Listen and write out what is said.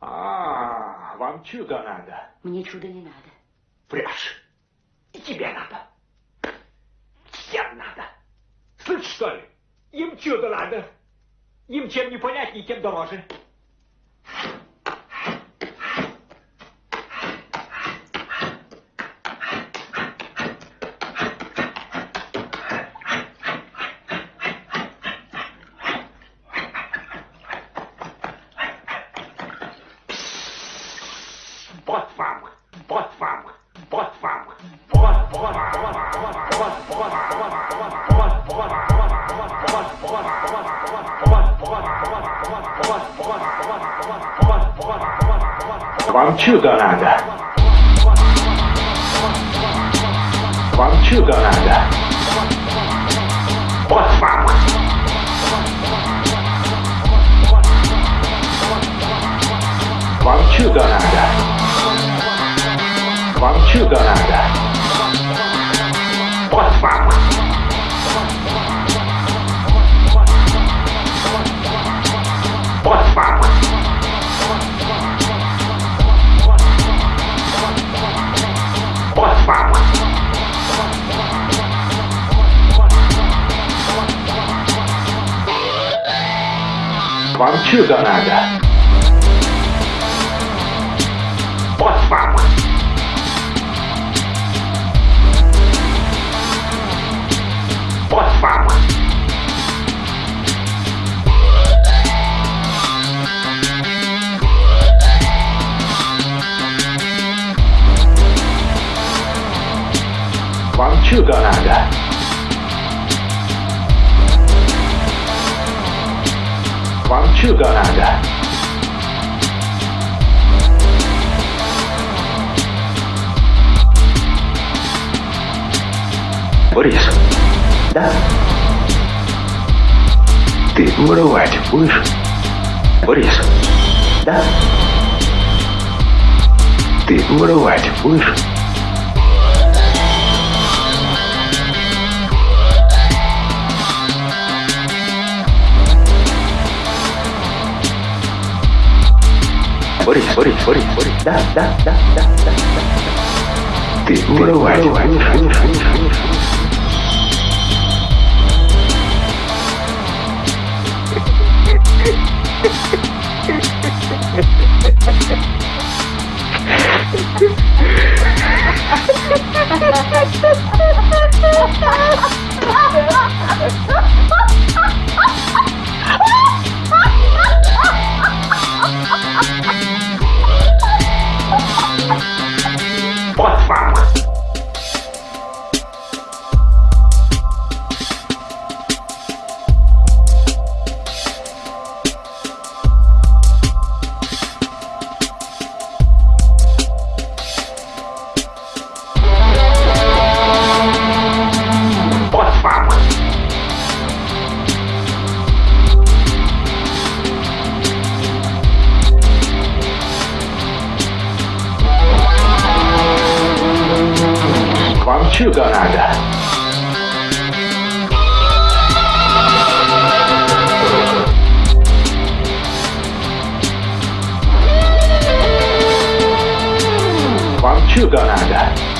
А, вам чудо надо. Мне чудо не надо. Врешь. И тебе надо. Всем надо. Слышь, что ли? Им чудо надо. Им чем не понятнее, тем дороже. Вот вам, вот вам, вот вам, вот, вот, вот, вот, вот, вот, Вам чудо надо. Вам чудо надо. Вот вам. Вам Partiu, danada. Pode falar. Pode falar. Pode falar. Partiu, danada. Вам чудо надо. Вам чудо надо. Борис. Да? Ты воровать будешь? Борис. Да? Ты воровать будешь? Борис, Борис, Борис, Борис. Да, да, да, да, да, да. Ты воровать будешь? будешь, будешь, будешь? Вот Chugarada. Chugarada.